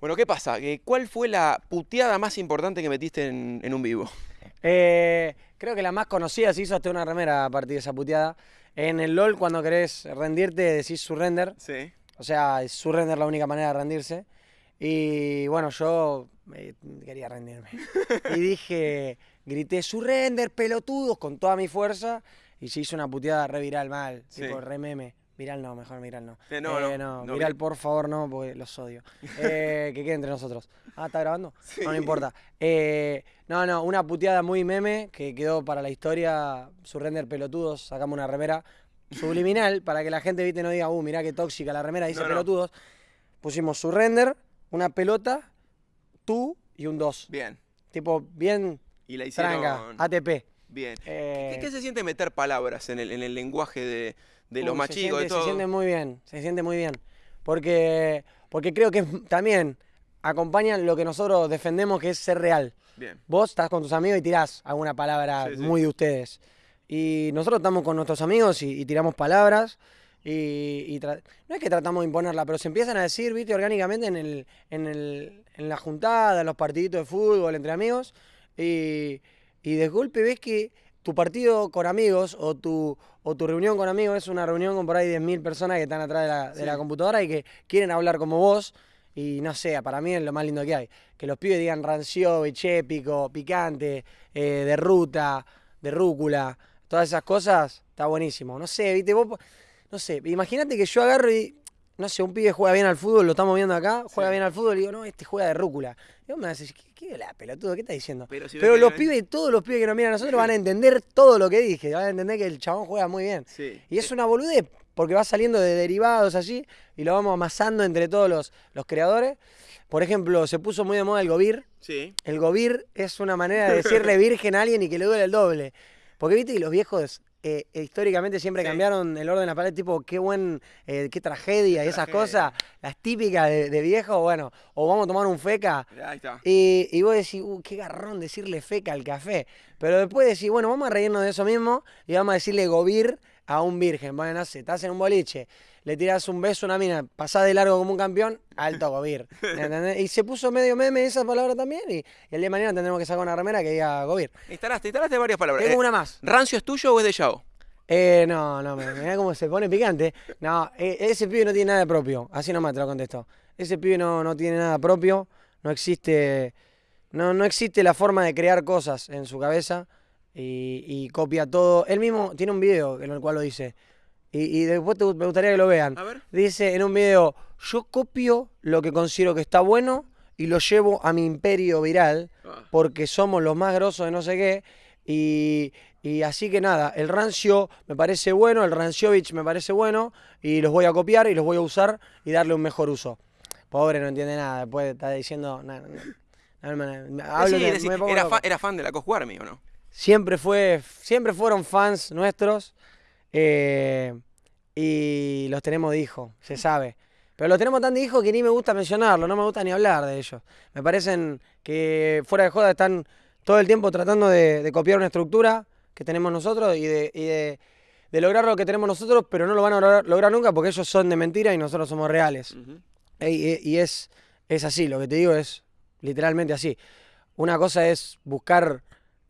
Bueno, ¿qué pasa? ¿Cuál fue la puteada más importante que metiste en, en un vivo? Eh, creo que la más conocida se hizo hasta una remera a partir de esa puteada. En el LOL, cuando querés rendirte, decís surrender. Sí. O sea, es surrender la única manera de rendirse. Y bueno, yo eh, quería rendirme. y dije, grité surrender, pelotudos, con toda mi fuerza. Y se hizo una puteada re viral mal, Sí. tipo re meme. Viral no, mejor viral no. Eh, no, Eh, no, no, viral vi- por favor no, porque los odio. Eh, que quede entre nosotros. Ah, ¿está grabando? Sí. No, no importa. Eh, no, no, una puteada muy meme que quedó para la historia. Surrender pelotudos, sacamos una remera subliminal para que la gente viste no diga, uh, mirá qué tóxica la remera, dice pelotudos. Pusimos surrender, una pelota, tú y un 2. Bien. Tipo, bien Y la hicieron... tranca, ATP. Bien. Eh, ¿Qué, qué se siente meter palabras en el, en el lenguaje de, de los Uy, más se chicos, de siente- todo? Se siente muy bien, se siente muy bien. Porque, porque creo que también acompañan lo que nosotros defendemos, que es ser real. Bien. Vos estás con tus amigos y tirás alguna palabra Sí, sí. muy de ustedes. Y nosotros estamos con nuestros amigos y, y tiramos palabras. Y, y no es que tratamos de imponerla, pero se empiezan a decir, viste, orgánicamente en, el, en, el, en la juntada, en los partiditos de fútbol, entre amigos. Y, y de golpe ves que tu partido con amigos o tu, o tu reunión con amigos es una reunión con por ahí 10.000 personas que están atrás de la, de la computadora y que quieren hablar como vos. Y no sé, para mí es lo más lindo que hay. Que los pibes digan ranciovich, épico, picante, eh, de ruta, de rúcula, todas esas cosas, está buenísimo. No sé, viste, vos, no sé, imagínate que yo agarro y, no sé, un pibe juega bien al fútbol, lo estamos viendo acá, juega Sí. bien al fútbol y digo, no, este juega de rúcula. Y vos me decir, ¿qué, qué la pelotudo? ¿Qué estás diciendo? Pero, si Pero los pibes, todos los pibes que nos miran a nosotros van a entender todo lo que dije, van a entender que el chabón juega muy bien. Sí. Y es una boludez, porque va saliendo de derivados allí y lo vamos amasando entre todos los, los creadores. Por ejemplo, se puso muy de moda el Govir. Sí. El Govir es una manera de decirle virgen a alguien y que le duele el doble. Porque viste que los viejos eh, eh, históricamente siempre Sí. cambiaron el orden de la palabra, tipo, qué buen, eh, qué tragedia y esas tragedia. cosas, las típicas de, de viejo, bueno, o vamos a tomar un feca. Ahí está. Y, y vos decís, uh, qué garrón decirle feca al café. Pero después decís, bueno, vamos a reírnos de eso mismo y vamos a decirle gobir a un virgen. Bueno, no sé, estás en un boliche, le tirás un beso a una mina, pasás de largo como un campeón, alto gobir. ¿entendés? Y se puso medio meme esa palabra también y, y el día de mañana tendremos que sacar una remera que diga gobir. Instalaste, instalaste varias palabras. Tengo Eh, una más. ¿Rancio es tuyo o es de Yao? Eh, no, no, mirá cómo se pone picante. No, eh, ese pibe no tiene nada propio. Así nomás te lo contesto. Ese pibe no, no tiene nada propio. No existe. No, no existe la forma de crear cosas en su cabeza. Y, y copia todo. Él mismo tiene un video en el cual lo dice. Y, y después te- me gustaría que lo vean. A ver. Dice en un video: Yo copio lo que considero que está bueno y lo llevo a mi imperio viral Ah. porque somos los más grosos de no sé qué. Y, y así que nada, el rancio me parece bueno, el ranciovich me parece bueno, y los voy a copiar y los voy a usar y darle un mejor uso. Pobre, no entiende nada, después está diciendo... na- na- na- na- na- hablo Sí, de- decí- me pongo era, fan de la ¿o no? Siempre fue, siempre fueron fans nuestros eh, y los tenemos de hijo, se sabe. Pero los tenemos tan de hijo que ni me gusta mencionarlo, no me gusta ni hablar de ellos. Me parecen que fuera de joda están todo el tiempo tratando de, de copiar una estructura que tenemos nosotros y, de, y de- de lograr lo que tenemos nosotros, pero no lo van a lograr, lograr nunca porque ellos son de mentira y nosotros somos reales. Y, y es, es así, lo que te digo es literalmente así. Una cosa es buscar,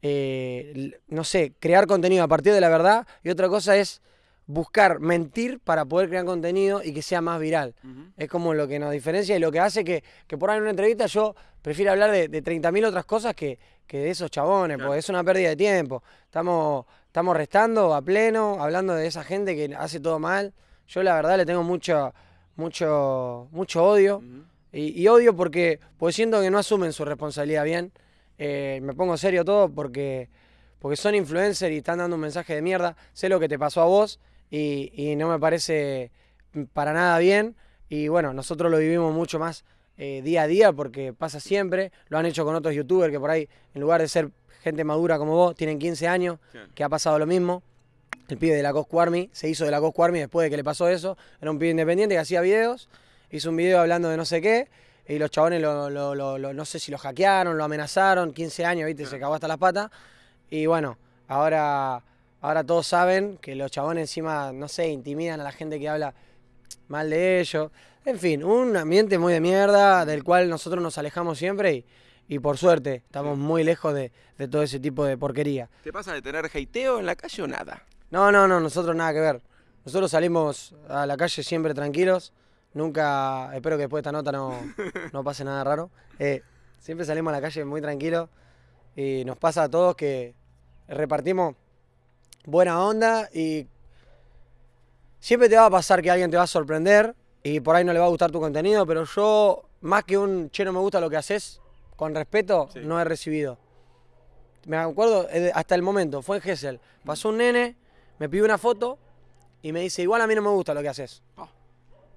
eh, no sé, crear contenido a partir de la verdad y otra cosa es buscar mentir para poder crear contenido y que sea más viral. Es como lo que nos diferencia y lo que hace que, que por ahí en una entrevista yo prefiero hablar de, de 30.000 otras cosas que, que de esos chabones, Claro. porque es una pérdida de tiempo. Estamos, estamos restando a pleno, hablando de esa gente que hace todo mal. Yo la verdad le tengo mucho, mucho, mucho odio. Y odio porque, porque siento que no asumen su responsabilidad bien. Eh, me pongo serio todo porque, porque son influencers y están dando un mensaje de mierda. Sé lo que te pasó a vos y, y no me parece para nada bien. Y bueno, nosotros lo vivimos mucho más eh, día a día porque pasa siempre. Lo han hecho con otros youtubers que por ahí, en lugar de ser gente madura como vos, tienen 15 años, que ha pasado lo mismo. El pibe de la Coscu Army se hizo de la Coscu Army después de que le pasó eso. Era un pibe independiente que hacía videos. Hizo un video hablando de no sé qué. Y los chabones, lo, lo- lo- lo- no sé si lo hackearon, lo amenazaron. 15 años, viste, se cagó hasta las patas. Y bueno, ahora, ahora todos saben que los chabones encima, no sé, intimidan a la gente que habla mal de ellos. En fin, un ambiente muy de mierda del cual nosotros nos alejamos siempre y, y por suerte estamos muy lejos de, de todo ese tipo de porquería. ¿Te pasa de tener hateo en la calle o nada? No, no, no, nosotros nada que ver. Nosotros salimos a la calle siempre tranquilos. Nunca, espero que después de esta nota no, no pase nada raro. Eh, siempre salimos a la calle muy tranquilos y nos pasa a todos que repartimos buena onda y siempre te va a pasar que alguien te va a sorprender y por ahí no le va a gustar tu contenido, pero yo, más que un che, no me gusta lo que haces, con respeto, Sí. no he recibido. Me acuerdo eh, hasta el momento, fue en Gessel. Pasó un nene, me pidió una foto y me dice, igual a mí no me gusta lo que haces. Ah.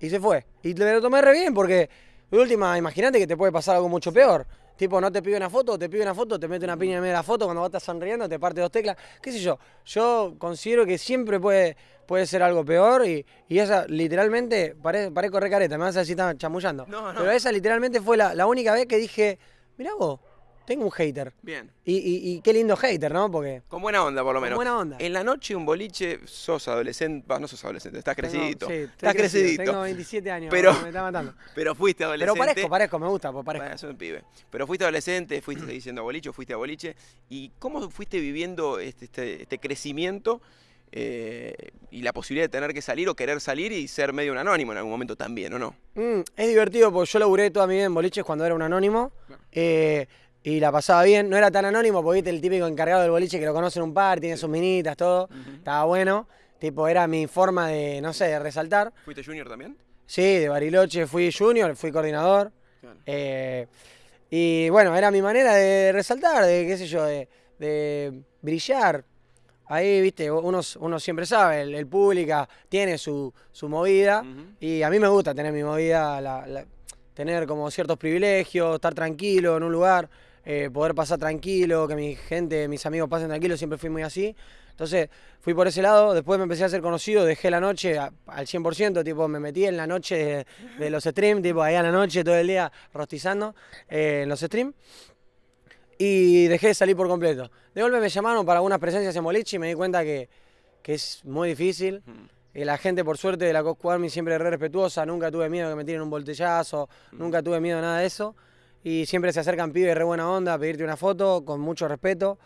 Y se fue. Y me lo tomé re bien porque, de última, imagínate que te puede pasar algo mucho peor. Tipo, no te pide una foto, te pide una foto, te mete una piña en medio de la foto, cuando vos estás sonriendo te parte dos teclas, qué sé yo. Yo considero que siempre puede, puede ser algo peor y, y esa literalmente, pare- parezco re careta, me vas a decir estaba chamullando. No, no. Pero esa literalmente fue la, la única vez que dije, mirá vos, tengo un hater. Bien. Y, y- y qué lindo hater, ¿no? Porque Con buena onda, por lo Con menos. buena onda. En la noche, un boliche, sos adolescente. bah, no sos adolescente, estás tengo- crecidito. sí, estás crecido, crecidito. Tengo 27 años, Pero- me está matando. Pero fuiste Pero adolescente. parezco, parezco, me gusta, pues parezco. Bueno, sos un pibe. Pero fuiste adolescente, fuiste diciendo boliche, fuiste a boliche. ¿Y cómo fuiste viviendo este, este, este crecimiento eh, y la posibilidad de tener que salir o querer salir y ser medio un anónimo en algún momento también, ¿o no? Mm, es divertido porque yo laburé toda mi vida en boliches cuando era un anónimo. Claro. eh, y la pasaba bien. No era tan anónimo porque viste el típico encargado del boliche que lo conoce en un par, tiene sus minitas, todo. Estaba bueno. Tipo, era mi forma de, no sé, de resaltar. ¿Fuiste junior también? Sí, de Bariloche fui junior, fui coordinador. Eh, y bueno, era mi manera de resaltar, de qué sé yo, de, de brillar. Ahí, viste, uno, uno siempre sabe, el, el pública tiene su, su movida y a mí me gusta tener mi movida, la- la- tener como ciertos privilegios, estar tranquilo en un lugar, eh, poder pasar tranquilo, que mi gente, mis amigos pasen tranquilos, siempre fui muy así. Entonces fui por ese lado, después me empecé a hacer conocido, dejé la noche a- al 100%, tipo me metí en la noche de, de los streams, tipo ahí a la noche todo el día rostizando eh, en los streams y dejé de salir por completo. De golpe me llamaron para algunas presencias en boliche y me di cuenta que, que es muy difícil. Y la gente, por suerte, de la Cosco Army siempre es re respetuosa, nunca tuve miedo que me tiren un voltellazo, nunca tuve miedo de nada de eso. Y siempre se acercan pibes re buena onda a pedirte una foto con mucho respeto.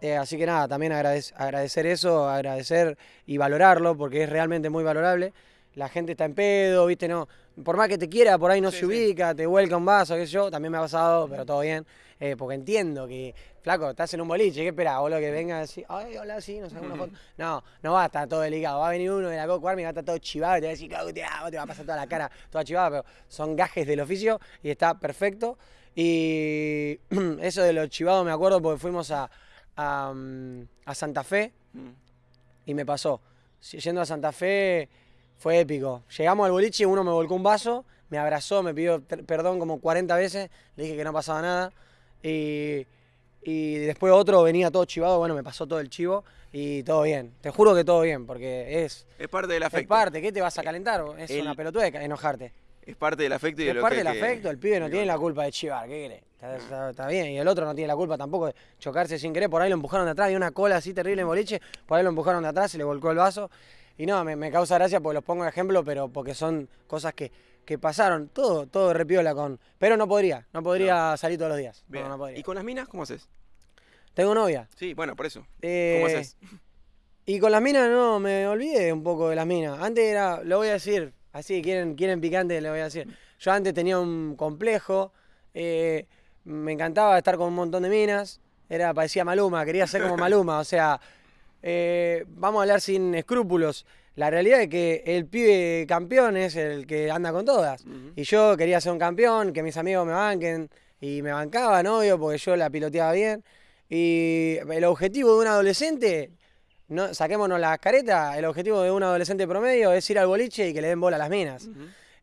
Eh, así que nada, también agradec- agradecer eso, agradecer y valorarlo, porque es realmente muy valorable. La gente está en pedo, viste, no. Por más que te quiera, por ahí no Sí, se sí. ubica, te vuelca un vaso, qué sé yo, también me ha pasado, pero todo bien. Eh, porque entiendo que, flaco, estás en un boliche, ¿qué esperás? Boludo, que venga así, ay, hola, sí, nos sacamos una foto. No, no va a estar todo delicado. Va a venir uno de la Coco Army, va a estar todo chivado y te va a decir, cago, te amo", te va a pasar toda la cara toda chivada, pero son gajes del oficio y está perfecto. Y eso de los chivados me acuerdo porque fuimos a, a, mm, a Santa Fe Mm. y me pasó. Yendo a Santa Fe fue épico. Llegamos al boliche, uno me volcó un vaso, me abrazó, me pidió perdón como 40 veces, le dije que no pasaba nada. Y, y después otro venía todo chivado, bueno, me pasó todo el chivo y todo bien. Te juro que todo bien, porque es, Es parte del es afecto. parte. ¿Qué te vas a calentar? Es El- una pelotuda de enojarte. Es parte del afecto y de Es lo parte que del afecto, el pibe no tiene la culpa de chivar, ¿qué querés? Está, está- está bien, y el otro no tiene la culpa tampoco de chocarse sin querer, por ahí lo empujaron de atrás, había una cola así terrible en boliche, por ahí lo empujaron de atrás, se le volcó el vaso, y no, me, me causa gracia porque los pongo de ejemplo, pero porque son cosas que, que pasaron, todo, todo repiola con... Pero no podría, no podría salir todos los días, no, no podría. ¿Y con las minas cómo haces? Tengo novia. Sí, bueno, por eso. Eh, ¿Cómo haces? Y con las minas no, me olvidé un poco de las minas. Antes era, lo voy a decir, así, quieren, quieren picante, le voy a decir. Yo antes tenía un complejo, eh, me encantaba estar con un montón de minas, era, parecía Maluma, quería ser como Maluma, o sea, eh, vamos a hablar sin escrúpulos. La realidad es que el pibe campeón es el que anda con todas. Y yo quería ser un campeón, que mis amigos me banquen, y me bancaban, obvio, porque yo la piloteaba bien. Y el objetivo de un adolescente, no, saquémonos las caretas, el objetivo de un adolescente promedio es ir al boliche y que le den bola a las minas.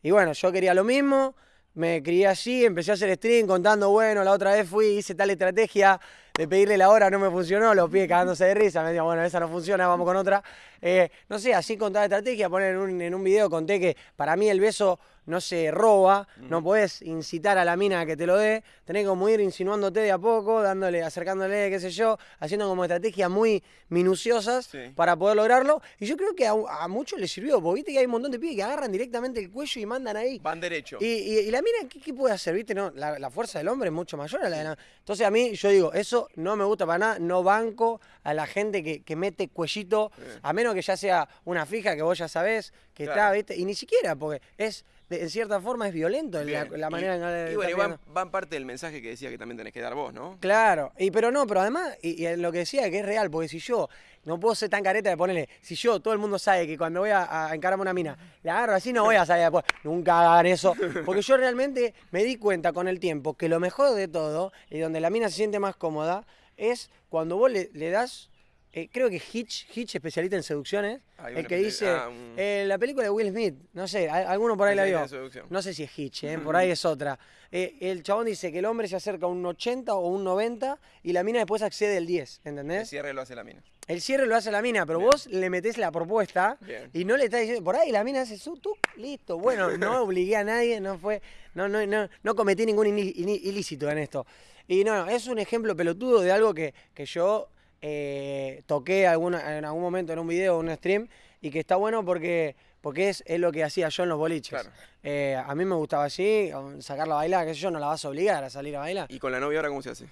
Y bueno, yo quería lo mismo, me crié allí, empecé a hacer stream contando, bueno, la otra vez fui, hice tal estrategia, de pedirle la hora no me funcionó, los pies cagándose de risa, me decían, bueno, esa no funciona, vamos con otra. Eh, no sé, así con toda estrategia, poner en un, en un video conté que para mí el beso no se roba, no podés incitar a la mina a que te lo dé, tenés como ir insinuándote de a poco, dándole, acercándole, qué sé yo, haciendo como estrategias muy minuciosas Sí. para poder lograrlo. Y yo creo que a, a muchos les sirvió, porque viste que hay un montón de pibes que agarran directamente el cuello y mandan ahí. Van derecho. Y, y- y la mina, ¿qué, qué puede hacer? ¿Viste? No, la, la fuerza del hombre es mucho mayor a la de la. Entonces, a mí, yo digo, eso no me gusta para nada. No banco a la gente que, que mete cuellito, a menos que ya sea una fija que vos ya sabés que Claro. está, ¿viste? Y ni siquiera, porque es, de- en cierta forma, es violento la, Bien. la manera en y, que y bueno, y van, parte del mensaje que decía que también tenés que dar vos, ¿no? Claro, y pero no, pero además, y, y en lo que decía que es real, porque si yo no puedo ser tan careta de ponerle, si yo, todo el mundo sabe que cuando voy a, a encararme una mina, la agarro así, no voy a salir después, nunca hagan eso, porque yo realmente me di cuenta con el tiempo que lo mejor de todo, y donde la mina se siente más cómoda, es cuando vos le, le das, eh, creo que Hitch, Hitch especialista en seducciones, Hay el que peli- dice, ah, un- eh, la película de Will Smith, no sé, a- alguno por ahí la vio. seducción. No sé si es Hitch, ¿eh? por ahí es otra. Eh, el chabón dice que el hombre se acerca a un 80 o un 90 y la mina después accede al 10, El ¿entendés? cierre lo hace la mina. El cierre lo hace la mina, pero vos le metés la propuesta Bien. y no le estás diciendo, por ahí la mina hace su tuc, listo. Bueno, no obligué a nadie, no fue, no, no, no, no cometí ningún ini- ini- ilícito en esto. Y no, es un ejemplo pelotudo de algo que, que yo eh, toqué alguna, en algún momento en un video o un stream y que está bueno porque, porque es, es lo que hacía yo en los boliches. Claro. Eh, a mí me gustaba así, sacarla a bailar, sé yo, no la vas a obligar a salir a bailar. ¿Y con la novia ahora cómo se hace?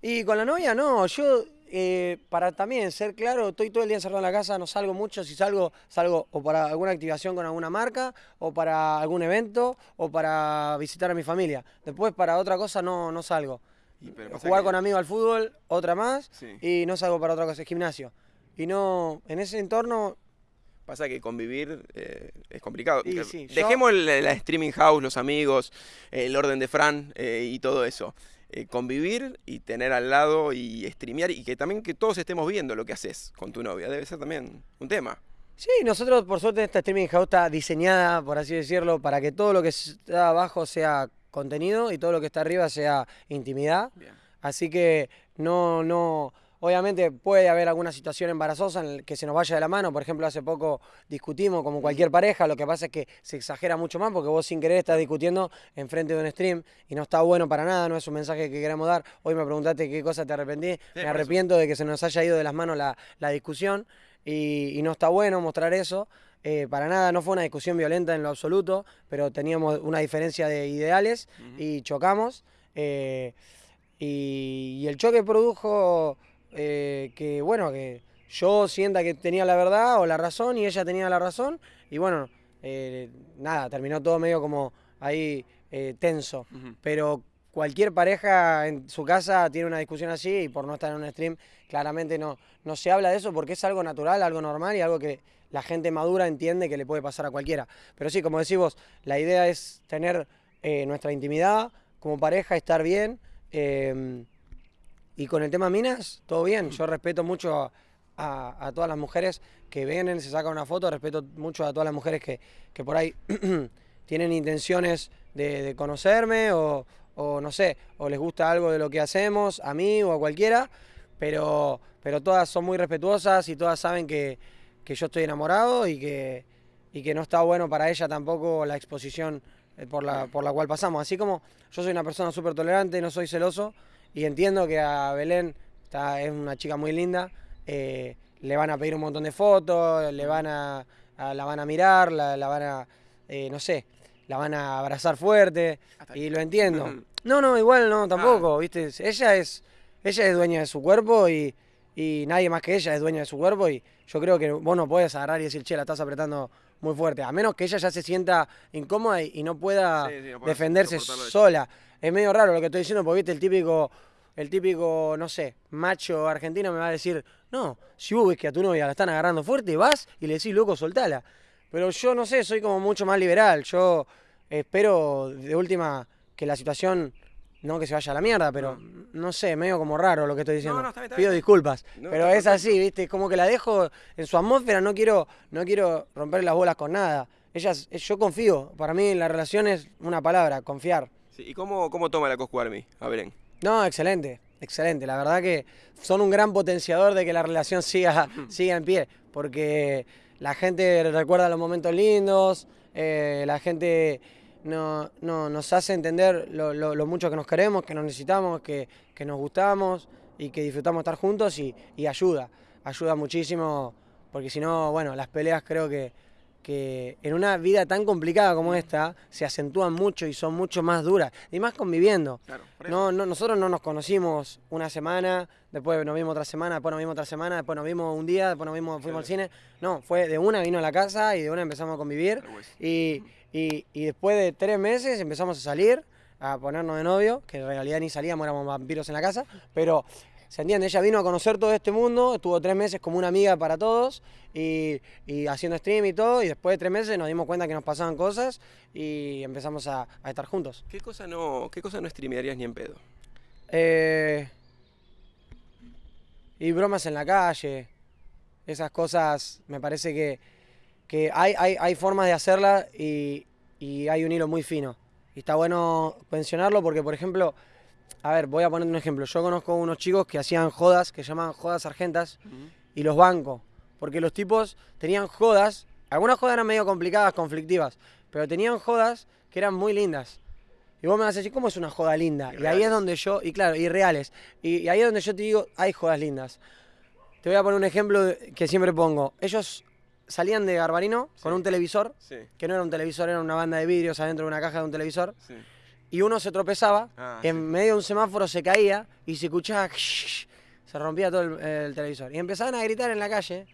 Y con la novia no, yo eh, para también ser claro, estoy todo el día encerrado en la casa, no salgo mucho, si salgo, salgo o para alguna activación con alguna marca, o para algún evento, o para visitar a mi familia. Después para otra cosa no, no salgo. Y, pero pasa Jugar que- con amigos al fútbol, otra más, Sí. y no salgo para otra cosa, gimnasio. Y no, en ese entorno, Pasa que convivir eh, es complicado. Y Que- sí, Dejemos la streaming house, los amigos, el orden de Fran eh, y todo eso. Eh, convivir y tener al lado y streamear y que también que todos estemos viendo lo que haces con tu novia. Debe ser también un tema. Sí, nosotros por suerte esta streaming house está diseñada, por así decirlo, para que todo lo que está abajo sea contenido y todo lo que está arriba sea intimidad. Bien. Así que no, no, obviamente puede haber alguna situación embarazosa en el que se nos vaya de la mano. Por ejemplo, hace poco discutimos como cualquier pareja, lo que pasa es que se exagera mucho más porque vos sin querer estás discutiendo enfrente de un stream y no está bueno para nada, no es un mensaje que queramos dar. Hoy me preguntaste qué cosa te arrepentí, me eso. arrepiento de que se nos haya ido de las manos la, la discusión y, y no está bueno mostrar eso. Eh, para nada, no fue una discusión violenta en lo absoluto, pero teníamos una diferencia de ideales y chocamos. eh, y, y el choque produjo eh, que, bueno, que yo sienta que tenía la verdad o la razón y ella tenía la razón. Y bueno, nada, terminó todo medio como ahí tenso. Pero cualquier pareja en su casa tiene una discusión así y por no estar en un stream, claramente no, no se habla de eso porque es algo natural, algo normal y algo que la gente madura entiende que le puede pasar a cualquiera. Pero sí, como decís vos, la idea es tener eh, nuestra intimidad como pareja, estar bien. eh, y con el tema minas, todo bien. Yo respeto mucho a, todas las mujeres que vienen, se sacan una foto, respeto mucho a todas las mujeres que, que por ahí tienen intenciones de, de conocerme o, o no sé, o les gusta algo de lo que hacemos, a mí o a cualquiera, pero, pero todas son muy respetuosas y todas saben que, que yo estoy enamorado y que, y que no está bueno para ella tampoco la exposición eh, por la, por la cual pasamos. Así como yo soy una persona súper tolerante, no soy celoso y entiendo que a Belén está, es una chica muy linda, eh, le van a pedir un montón de fotos, le van a, a- la van a mirar, la, la van a, eh, no sé, la van a abrazar fuerte y lo entiendo. No, no, igual no, tampoco, ¿viste? Ella es, ella es dueña de su cuerpo y, y nadie más que ella es dueña de su cuerpo y yo creo que vos no puedes agarrar y decir, che, la estás apretando muy fuerte, a menos que ella ya se sienta incómoda y, y no pueda Sí, sí, no pueda defenderse sola. Es medio raro lo que estoy diciendo porque, viste, el típico, el típico, no sé, macho argentino me va a decir, no, si vos ves que a tu novia la están agarrando fuerte, vas y le decís, loco, soltala. Pero yo no sé, soy como mucho más liberal. Yo espero de última que la situación, no que se vaya a la mierda, pero no sé, medio como raro lo que estoy diciendo. no, está bien, está Pido bien. disculpas. No, pero es así, ¿viste? Es como que la dejo en su atmósfera, no quiero, no quiero romper las bolas con nada. Ellas, yo confío. Para mí la relación es una palabra, confiar. Sí, ¿Y cómo, cómo toma la Coscu Army? A Belén. No, excelente. excelente. La verdad que son un gran potenciador de que la relación siga, siga en pie, porque la gente recuerda los momentos lindos, eh, la gente no, no, nos hace entender lo, lo- lo mucho que nos queremos, que nos necesitamos, que, que nos gustamos y que disfrutamos estar juntos y, y ayuda, ayuda muchísimo, porque si no, bueno, las peleas creo que, que en una vida tan complicada como esta se acentúan mucho y son mucho más duras, y más conviviendo. Claro. No, no, nosotros no nos conocimos una semana, después nos vimos otra semana, después nos vimos otra semana, después nos vimos un día, después nos vimos, fuimos al cine. No, fue de una vino a la casa y de una empezamos a convivir. Y, y- y después de tres meses empezamos a salir, a ponernos de novio, que en realidad ni salíamos, éramos vampiros en la casa, pero se entiende, ella vino a conocer todo este mundo, estuvo tres meses como una amiga para todos y, y haciendo stream y todo, y después de tres meses nos dimos cuenta que nos pasaban cosas y empezamos a, a estar juntos. ¿Qué cosa no, qué cosa no streamearías ni en pedo? Eh, y bromas en la calle. Esas cosas me parece que, que hay, hay, hay formas de hacerlas y, y hay un hilo muy fino. Y está bueno mencionarlo porque, por ejemplo, a ver, voy a poner un ejemplo. Yo conozco unos chicos que hacían jodas, que llaman jodas argentas, y los banco. Porque los tipos tenían jodas, algunas jodas eran medio complicadas, conflictivas, pero tenían jodas que eran muy lindas. Y vos me vas a decir, ¿cómo es una joda linda? Y Y, ahí es donde yo, y claro, y reales. Y, y ahí es donde yo te digo, hay jodas lindas. Te voy a poner un ejemplo que siempre pongo. Ellos salían de Garbarino con un televisor, Sí, que no era un televisor, era una banda de vidrios adentro de una caja de un televisor, sí. y uno se tropezaba, Ah, en medio de un semáforo se caía y se escuchaba, se rompía todo el, el televisor. Y empezaban a gritar en la calle,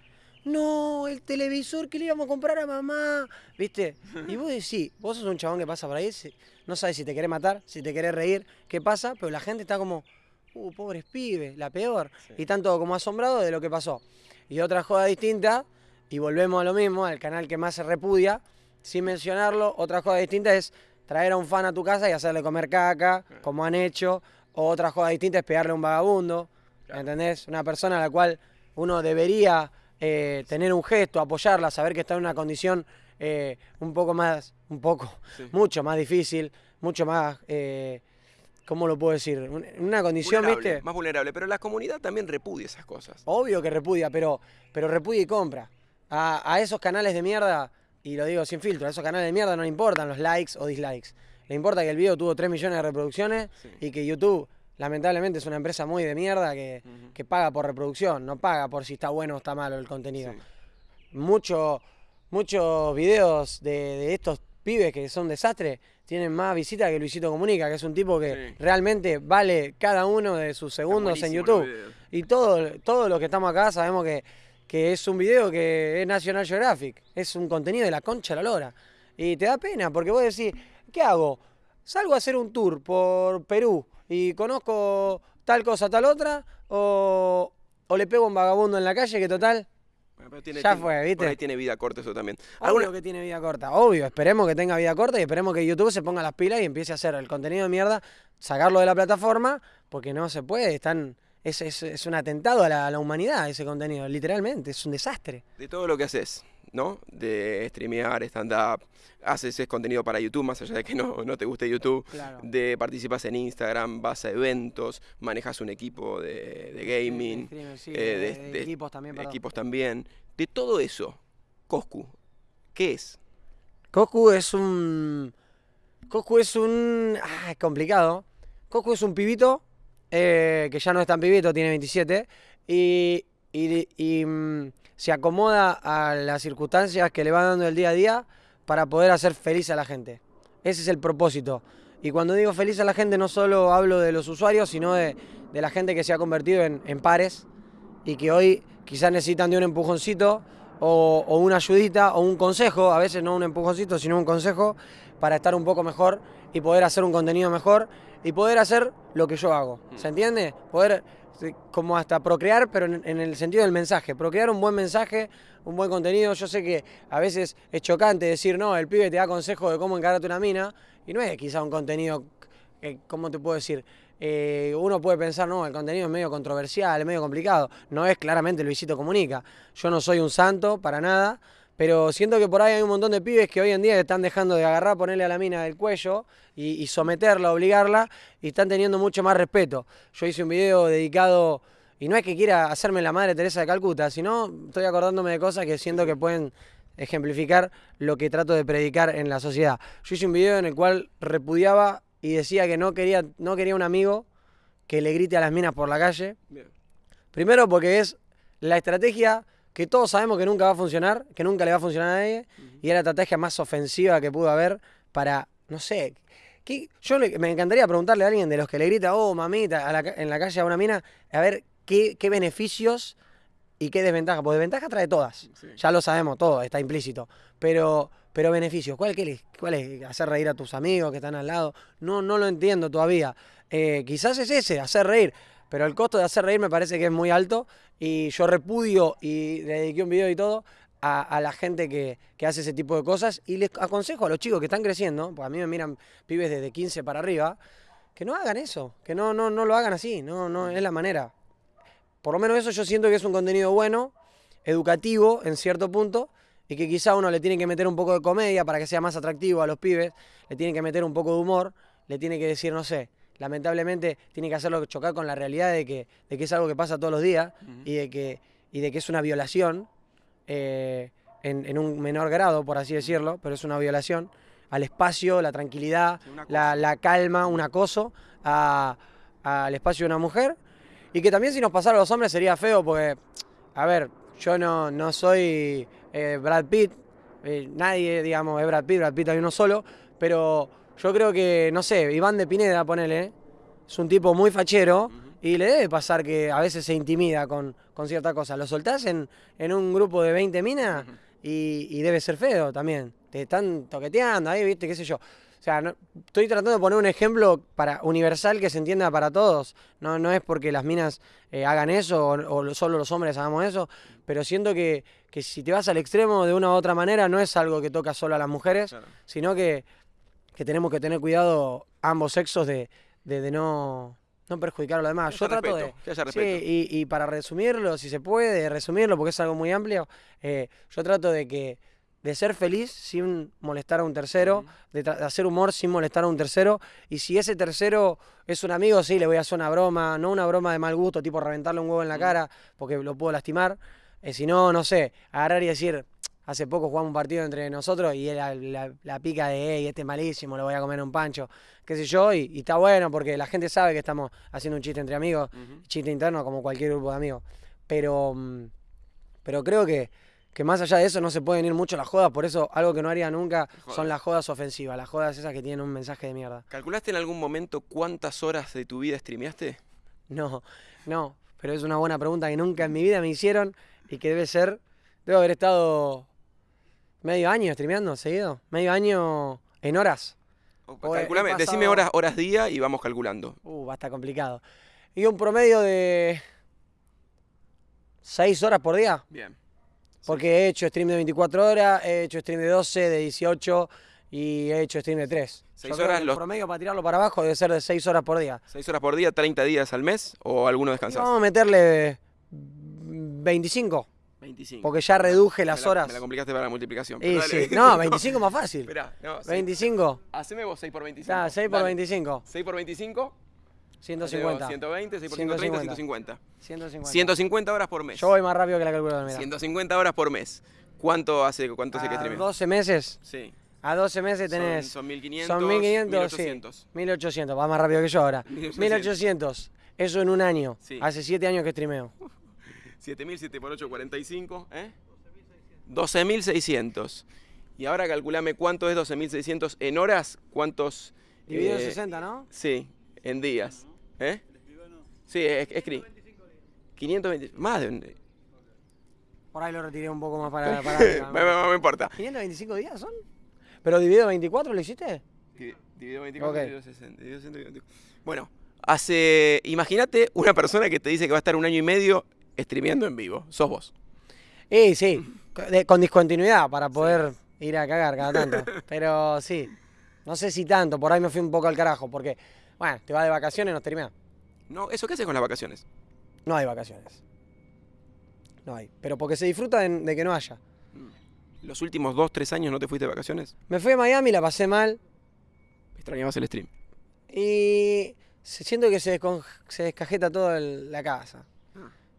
no, el televisor que le íbamos a comprar a mamá, ¿viste? Y vos decís, vos sos un chabón que pasa por ahí, no sabes si te querés matar, si te querés reír, qué pasa, pero la gente está como, uh, pobres pibes, la peor. Y tanto como asombrado de lo que pasó. Y otra joda distinta, y volvemos a lo mismo, al canal que más se repudia, sin mencionarlo, otra joda distinta es traer a un fan a tu casa y hacerle comer caca, como han hecho. O otra joda distinta es pegarle a un vagabundo. ¿entendés? Una persona a la cual uno debería eh, tener un gesto, apoyarla, saber que está en una condición eh, un poco más, un poco, Sí. mucho más difícil, mucho más, eh, ¿cómo lo puedo decir? Una condición, Vulnerable, ¿viste? Más vulnerable, pero la comunidad también repudia esas cosas. Obvio que repudia, pero, pero repudia y compra. A, a esos canales de mierda, y lo digo sin filtro, a esos canales de mierda no le importan los likes o dislikes. Le importa que el video tuvo 3 millones de reproducciones Sí. y que YouTube, lamentablemente, es una empresa muy de mierda que, que paga por reproducción, no paga por si está bueno o está malo el contenido. Sí. Mucho- muchos videos de, de estos pibes que son desastres tienen más visitas que Luisito Comunica, que es un tipo que Sí. realmente vale cada uno de sus segundos en YouTube. Y todo, todos los que estamos acá sabemos que, que es un video que es National Geographic, es un contenido de la concha de la lora. Y te da pena, porque vos decís, ¿qué hago? ¿Salgo a hacer un tour por Perú y conozco tal cosa, tal otra? ¿O, o le pego a un vagabundo en la calle que total? Bueno, pero tiene- Ya tiene- fue, ¿viste? Por ahí tiene vida corta eso también. Obvio ¿Alguna- que tiene vida corta, obvio. Esperemos que tenga vida corta y esperemos que YouTube se ponga las pilas y empiece a hacer el contenido de mierda, sacarlo de la plataforma, porque no se puede. Están, es, es- es un atentado a la, a la humanidad ese contenido, literalmente. Es un desastre. de todo lo que haces, ¿no? De streamear, stand-up, haces ese contenido para YouTube, más allá de que no, no te guste YouTube, Claro. de participas en Instagram, vas a eventos, manejas un equipo de, de gaming, Sí, eh, de, de- de de- equipos también, perdón. equipos también. De todo eso, Coscu, ¿qué es? Coscu es un. Coscu es un. Ah, es complicado. Coscu es un pibito eh, que ya no es tan pibito, tiene 27. Y, mm, se acomoda a las circunstancias que le van dando el día a día para poder hacer feliz a la gente. Ese es el propósito. Y cuando digo feliz a la gente, no solo hablo de los usuarios, sino de, de la gente que se ha convertido en, en pares y que hoy quizás necesitan de un empujoncito o, o una ayudita o un consejo, a veces no un empujoncito, sino un consejo para estar un poco mejor y poder hacer un contenido mejor y poder hacer lo que yo hago. ¿Se entiende? Poder como hasta procrear, pero en, en el sentido del mensaje, procrear un buen mensaje, un buen contenido. Yo sé que a veces es chocante decir, no, el pibe te da consejo de cómo encararte una mina y no es quizá un contenido, eh, ¿cómo te puedo decir? Eh, uno puede pensar, no, el contenido es medio controversial, es medio complicado. No es claramente Luisito Comunica. Yo no soy un santo para nada, Pero siento que por ahí hay un montón de pibes que hoy en día están dejando de agarrar, ponerle a la mina del cuello y, y someterla, obligarla, y están teniendo mucho más respeto. Yo hice un video dedicado, y no es que quiera hacerme la madre Teresa de Calcuta, sino estoy acordándome de cosas que siento que pueden ejemplificar lo que trato de predicar en la sociedad. Yo hice un video en el cual repudiaba y decía que no quería, no quería un amigo que le grite a las minas por la calle. Bien. Primero porque es la estrategia que todos sabemos que nunca va a funcionar, que nunca le va a funcionar a nadie, y es la estrategia más ofensiva que pudo haber para, no sé, ¿qué- yo le- me encantaría preguntarle a alguien de los que le grita, oh, mamita, a la en la calle a una mina, a ver qué, qué beneficios y qué desventajas, porque desventajas trae todas, Sí. ya lo sabemos todo, está implícito, pero, pero beneficios, ¿cuál, qué ¿cuál es? ¿Hacer reír a tus amigos que están al lado? No, no lo entiendo todavía. Eh, quizás es ese, hacer reír, pero el costo de hacer reír me parece que es muy alto y yo repudio y dediqué un video y todo a, a la gente que, que hace ese tipo de cosas y les aconsejo a los chicos que están creciendo, porque a mí me miran pibes desde 15 para arriba, que no hagan eso, que no, no, no lo hagan así, no, no es la manera. Por lo menos eso yo siento que es un contenido bueno, educativo en cierto punto, y que quizá uno le tiene que meter un poco de comedia para que sea más atractivo a los pibes, le tiene que meter un poco de humor, le tiene que decir, no sé, lamentablemente tiene que hacerlo chocar con la realidad de que, de que es algo que pasa todos los días y, de que, y de que es una violación eh, en, en un menor grado, por así decirlo, pero es una violación al espacio, la tranquilidad, Sí, la, la calma, un acoso al espacio de una mujer. Y que también si nos pasara a los hombres sería feo porque, a ver, yo no, no soy eh, Brad Pitt, eh, nadie, digamos, es Brad Pitt, Brad Pitt hay uno solo, pero yo creo que, no sé, Iván de Pineda, ponele, es un tipo muy fachero y le debe pasar que a veces se intimida con, con cierta cosa. Lo soltás en, en un grupo de 20 minas y, y debe ser feo también. Te están toqueteando ahí, viste, qué sé yo. O sea, no- estoy tratando de poner un ejemplo para universal que se entienda para todos. No, no es porque las minas eh, hagan eso o, o solo los hombres hagamos eso, pero siento que, que si te vas al extremo de una u otra manera no es algo que toca solo a las mujeres, Claro. sino que, que tenemos que tener cuidado ambos sexos de, de- de no, no perjudicar a los demás. Que Yo trato respeto, de... que Sí, y, y para resumirlo, si se puede, resumirlo, porque es algo muy amplio, eh, yo trato de que de ser feliz sin molestar a un tercero, de hacer humor sin molestar a un tercero, y si ese tercero es un amigo, sí, le voy a hacer una broma, no una broma de mal gusto, tipo reventarle un huevo en la cara, porque lo puedo lastimar, eh, si no, no sé, agarrar y decir, hace poco jugamos un partido entre nosotros y era la, la pica de, hey, este es malísimo, lo voy a comer un pancho, qué sé yo, y, y está bueno porque la gente sabe que estamos haciendo un chiste entre amigos, chiste interno como cualquier grupo de amigos. Pero, mm, pero creo que, que más allá de eso no se pueden ir mucho las jodas, por eso algo que no haría nunca son las jodas ofensivas, las jodas esas que tienen un mensaje de mierda. ¿Calculaste en algún momento cuántas horas de tu vida streameaste? No, no, pero es una buena pregunta que nunca en mi vida me hicieron y que debe ser, debo haber estado medio año streameando seguido, medio año en horas. O- O he- he Calculame, decime horas, horas día y vamos calculando. Uh, va a estar complicado. Y un promedio de 6 horas por día. Bien. Porque he hecho stream de 24 horas, he hecho stream de 12, de 18 y he hecho stream de 3. Seis creo horas que el los- promedio para tirarlo para abajo debe ser de 6 horas por día. ¿Seis horas por día, 30 días al mes o alguno Y descansás? vamos a meterle 25, 25. porque ya reduje Me las la- horas. Me la complicaste para la multiplicación. Y sí, no, 25 más fácil. Esperá, no, sí. 25, Haceme vos 6 por 25. está, 6 por Dale. 25, 6 por 25. 150. 120, 6 por 130, 150. 150. 150. 150 horas por mes. Yo voy más rápido que la calculadora, mira. 150 horas por mes. ¿Cuánto hace, cuánto hace que streameas? 12 meses, Sí. a 12 meses Son- tenés... Son, 1500. Son 1500, 1800. sí. 1800, va más rápido que yo ahora. 1800. 1800, eso en un año. Sí. Hace 7 años que streameo. 7000, 7 por 8, 45. ¿eh? 12.600. Y ahora calculame cuánto es 12.600 en horas, cuántos... Dividido en eh, 60, ¿no? Sí, en días. ¿Eh? Sí, es- escribí. 520. Más de un. Por ahí lo retiré un poco más para, para me, me- me importa. ¿525 días son? ¿Pero dividido 24 lo hiciste? Di- Dividido 24, Ok. dividido 60, dividido 124. Bueno, hace. Imagínate una persona que te dice que va a estar un año y medio streameando en vivo. Sos vos. Y sí, con discontinuidad para poder ir a cagar cada tanto. Pero sí, no sé si tanto, por ahí me fui un poco al carajo, porque, bueno, te vas de vacaciones, no streameas. No, ¿eso qué haces con las vacaciones? No hay vacaciones. No hay. Pero porque se disfruta de, de que no haya. ¿Los últimos dos, tres años no te fuiste de vacaciones? Me fui a Miami, la pasé mal. Extrañabas el stream. Y siento que se, se descajeta toda la casa.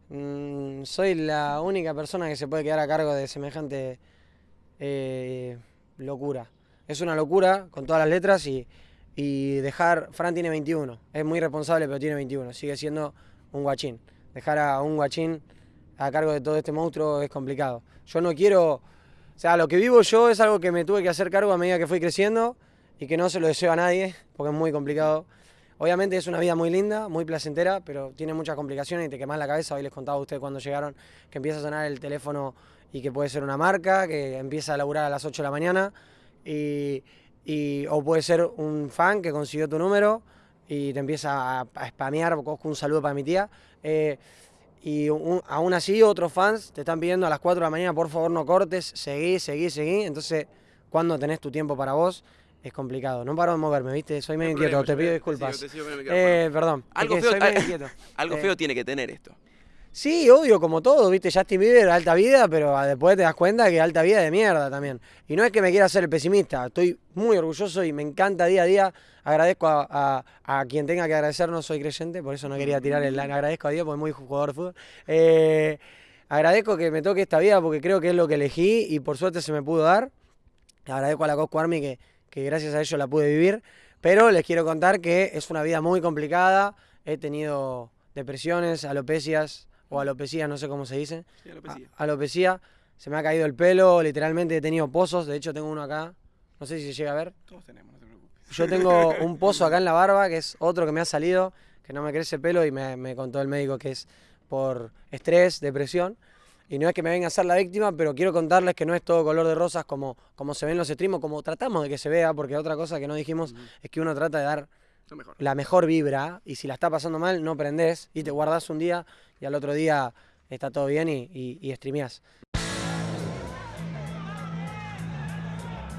Mm, soy la única persona que se puede quedar a cargo de semejante eh, locura. Es una locura con todas las letras y, y dejar. Fran tiene 21, es muy responsable, pero tiene 21. Sigue siendo un guachín. Dejar a un guachín a cargo de todo este monstruo es complicado. Yo no quiero. O sea, lo que vivo yo es algo que me tuve que hacer cargo a medida que fui creciendo y que no se lo deseo a nadie porque es muy complicado. Obviamente es una vida muy linda, muy placentera, pero tiene muchas complicaciones y te quemas la cabeza. Hoy les contaba a ustedes cuando llegaron que empieza a sonar el teléfono y que puede ser una marca, que empieza a laburar a las 8 de la mañana, y, o puede ser un fan que consiguió tu número y te empieza a, a spamear, un saludo para mi tía. eh, y un- aún así otros fans te están pidiendo a las 4 de la mañana, por favor no cortes, seguí, seguí, seguí. Entonces, cuando tenés tu tiempo para vos, es complicado. No paro de moverme, ¿viste? Soy medio No inquieto, problema, te pido te disculpas. sigo, te sigo, Eh, perdón, es Algo que feo- soy medio inquieto. Algo Eh, feo tiene que tener esto. Sí, obvio, como todo, viste, Justin Bieber, alta vida, pero ah, después te das cuenta que alta vida de mierda también. Y no es que me quiera ser el pesimista, estoy muy orgulloso y me encanta día a día. Agradezco a, a- a quien tenga que agradecer, no soy creyente, por eso no quería tirar el agradezco a Dios, porque es muy jugador de fútbol. Eh, agradezco que me toque esta vida porque creo que es lo que elegí y por suerte se me pudo dar. Agradezco a la Cosco Army que, que gracias a ello la pude vivir. Pero les quiero contar que es una vida muy complicada. He tenido depresiones, alopecias o alopecías, no sé cómo se dice. Sí, alopecia. A- alopecia. Se me ha caído el pelo, literalmente he tenido pozos. De hecho, tengo uno acá. No sé si se llega a ver. Todos tenemos, no te preocupes. Yo tengo un pozo acá en la barba, que es otro que me ha salido, que no me crece pelo y me, me contó el médico que es por estrés, depresión. Y no es que me venga a ser la víctima, pero quiero contarles que no es todo color de rosas como, como se ven los streams, como tratamos de que se vea, porque otra cosa que no dijimos es que uno trata de dar mejor. la mejor vibra y si la está pasando mal, no prendés y te guardás un día y al otro día está todo bien y, y, y streameás.